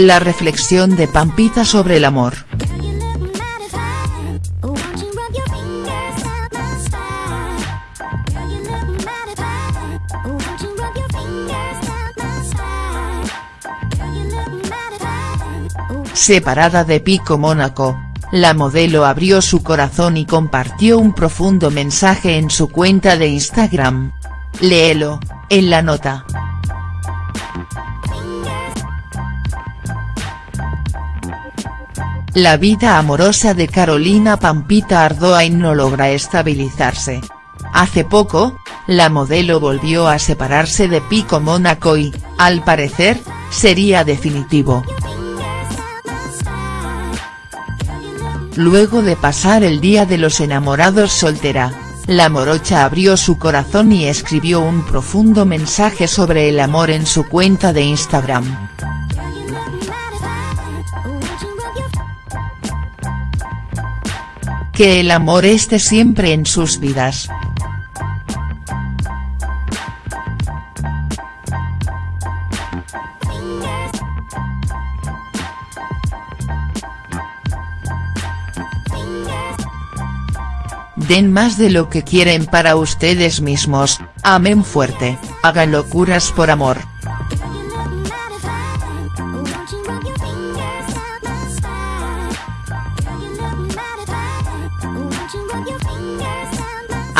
La reflexión de Pampita sobre el amor. Separada de Pico Mónaco, la modelo abrió su corazón y compartió un profundo mensaje en su cuenta de Instagram. Léelo, en la nota. La vida amorosa de Carolina Pampita Ardoain no logra estabilizarse. Hace poco, la modelo volvió a separarse de Pico Mónaco y, al parecer, sería definitivo. Luego de pasar el día de los enamorados soltera, la morocha abrió su corazón y escribió un profundo mensaje sobre el amor en su cuenta de Instagram. Que el amor esté siempre en sus vidas. Den más de lo que quieren para ustedes mismos, amen fuerte, hagan locuras por amor.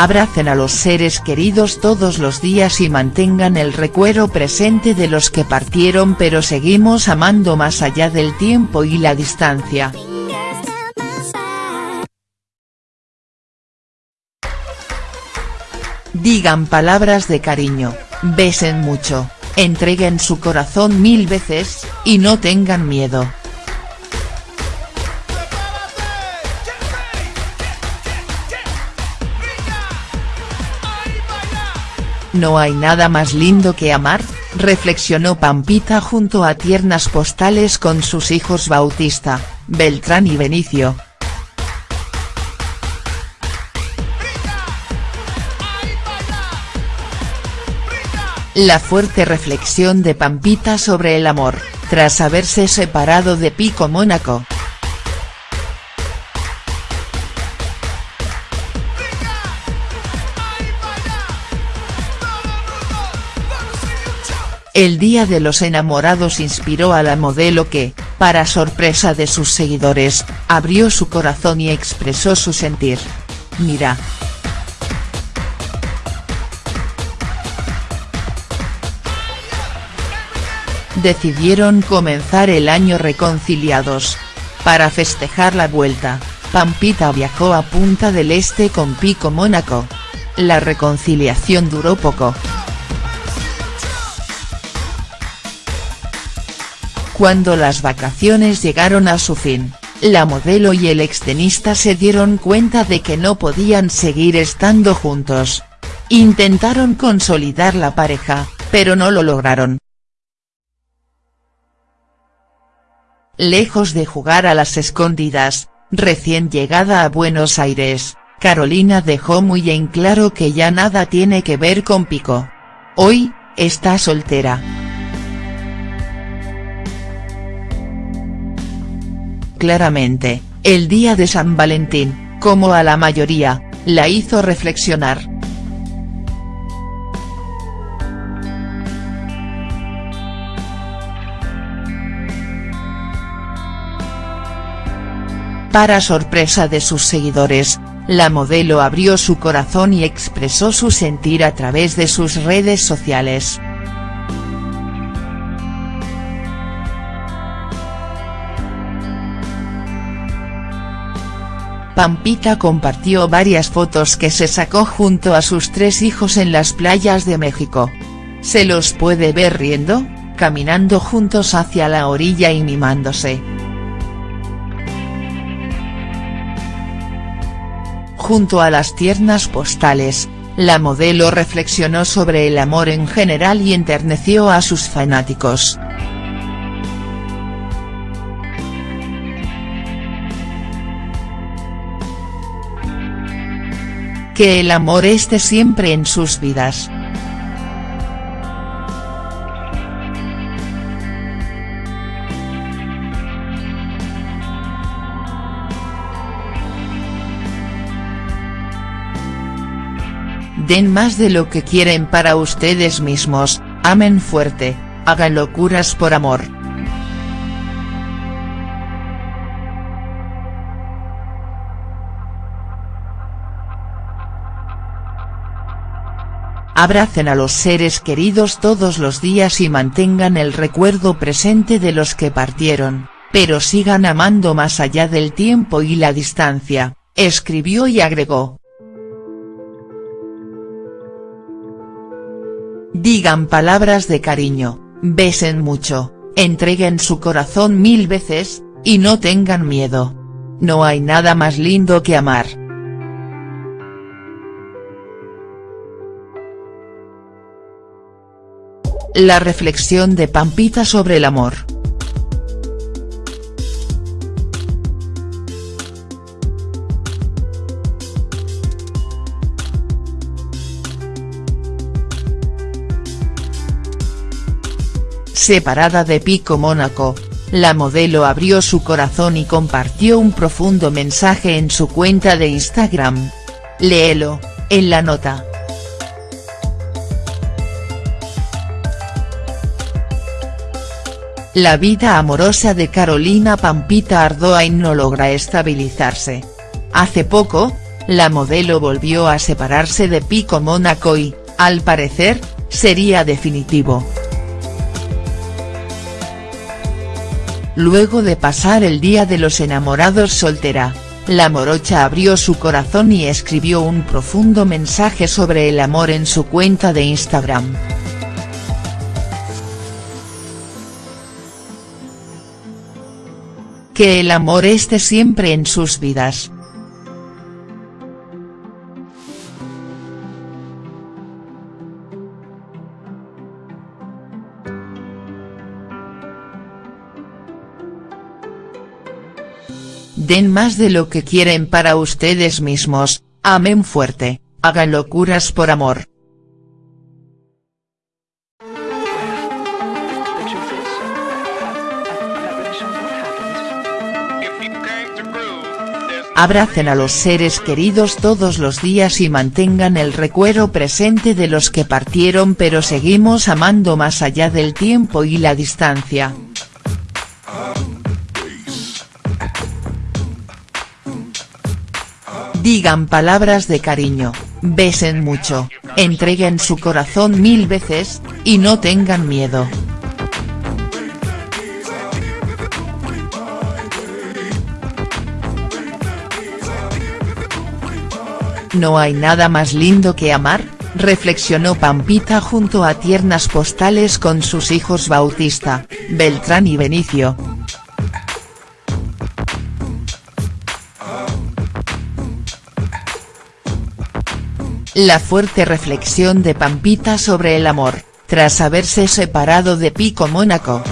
Abracen a los seres queridos todos los días y mantengan el recuerdo presente de los que partieron pero seguimos amando más allá del tiempo y la distancia. Digan palabras de cariño, besen mucho, entreguen su corazón mil veces, y no tengan miedo. ¿No hay nada más lindo que amar?, reflexionó Pampita junto a tiernas postales con sus hijos Bautista, Beltrán y Benicio. La fuerte reflexión de Pampita sobre el amor, tras haberse separado de Pico Mónaco. El Día de los Enamorados inspiró a la modelo que, para sorpresa de sus seguidores, abrió su corazón y expresó su sentir. Mira. Decidieron comenzar el año reconciliados. Para festejar la vuelta, Pampita viajó a Punta del Este con Pico Mónaco. La reconciliación duró poco. Cuando las vacaciones llegaron a su fin, la modelo y el extenista se dieron cuenta de que no podían seguir estando juntos. Intentaron consolidar la pareja, pero no lo lograron. Lejos de jugar a las escondidas, recién llegada a Buenos Aires, Carolina dejó muy en claro que ya nada tiene que ver con Pico. Hoy, está soltera. Claramente, el día de San Valentín, como a la mayoría, la hizo reflexionar. Para sorpresa de sus seguidores, la modelo abrió su corazón y expresó su sentir a través de sus redes sociales. Pampita compartió varias fotos que se sacó junto a sus tres hijos en las playas de México. Se los puede ver riendo, caminando juntos hacia la orilla y mimándose. Junto a las tiernas postales, la modelo reflexionó sobre el amor en general y enterneció a sus fanáticos. que el amor esté siempre en sus vidas. Den más de lo que quieren para ustedes mismos, amen fuerte, hagan locuras por amor. Abracen a los seres queridos todos los días y mantengan el recuerdo presente de los que partieron, pero sigan amando más allá del tiempo y la distancia, escribió y agregó. Digan palabras de cariño, besen mucho, entreguen su corazón mil veces, y no tengan miedo. No hay nada más lindo que amar. La reflexión de Pampita sobre el amor. Separada de Pico Mónaco, la modelo abrió su corazón y compartió un profundo mensaje en su cuenta de Instagram. Léelo, en la nota. La vida amorosa de Carolina Pampita Ardoain no logra estabilizarse. Hace poco, la modelo volvió a separarse de Pico Mónaco y, al parecer, sería definitivo. Luego de pasar el día de los enamorados soltera, la morocha abrió su corazón y escribió un profundo mensaje sobre el amor en su cuenta de Instagram. Que el amor esté siempre en sus vidas. Den más de lo que quieren para ustedes mismos, amen fuerte, hagan locuras por amor. Abracen a los seres queridos todos los días y mantengan el recuerdo presente de los que partieron pero seguimos amando más allá del tiempo y la distancia. Digan palabras de cariño, besen mucho, entreguen su corazón mil veces, y no tengan miedo. ¿No hay nada más lindo que amar?, reflexionó Pampita junto a tiernas postales con sus hijos Bautista, Beltrán y Benicio. La fuerte reflexión de Pampita sobre el amor, tras haberse separado de Pico Mónaco.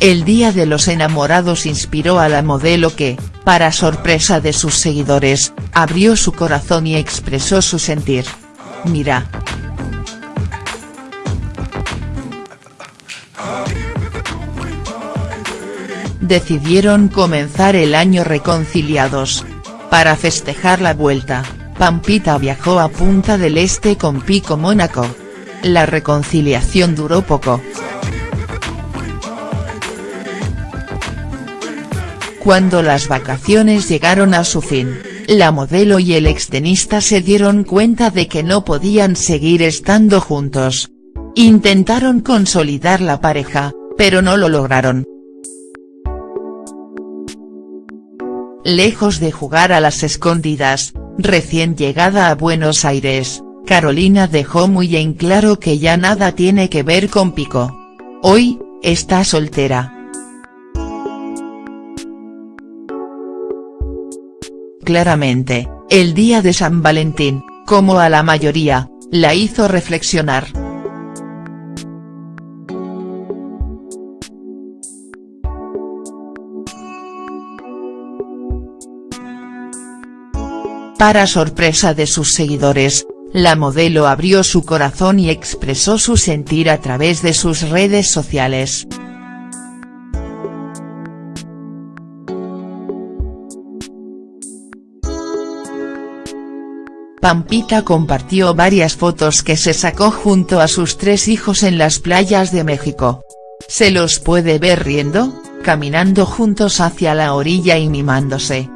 El Día de los Enamorados inspiró a la modelo que, para sorpresa de sus seguidores, abrió su corazón y expresó su sentir. Mira. Decidieron comenzar el año reconciliados. Para festejar la vuelta, Pampita viajó a Punta del Este con Pico Mónaco. La reconciliación duró poco. Cuando las vacaciones llegaron a su fin, la modelo y el extenista se dieron cuenta de que no podían seguir estando juntos. Intentaron consolidar la pareja, pero no lo lograron. Lejos de jugar a las escondidas, recién llegada a Buenos Aires, Carolina dejó muy en claro que ya nada tiene que ver con Pico. Hoy, está soltera. Claramente, el día de San Valentín, como a la mayoría, la hizo reflexionar. Para sorpresa de sus seguidores, la modelo abrió su corazón y expresó su sentir a través de sus redes sociales. Pampita compartió varias fotos que se sacó junto a sus tres hijos en las playas de México. Se los puede ver riendo, caminando juntos hacia la orilla y mimándose.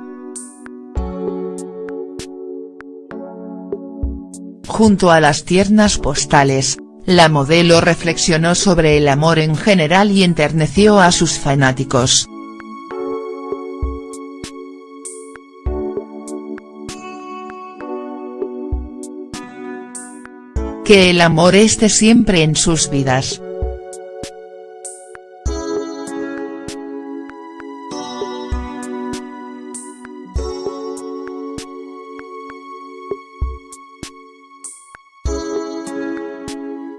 Junto a las tiernas postales, la modelo reflexionó sobre el amor en general y enterneció a sus fanáticos. Que el amor esté siempre en sus vidas.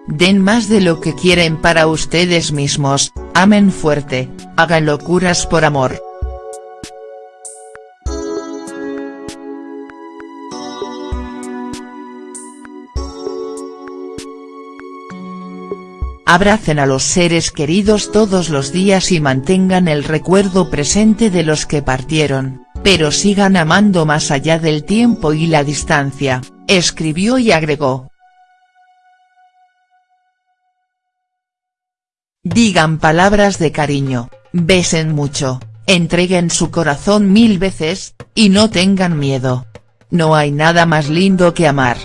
Den más de lo que quieren para ustedes mismos, amen fuerte, hagan locuras por amor. Abracen a los seres queridos todos los días y mantengan el recuerdo presente de los que partieron, pero sigan amando más allá del tiempo y la distancia, escribió y agregó. Digan palabras de cariño, besen mucho, entreguen su corazón mil veces, y no tengan miedo. No hay nada más lindo que amar.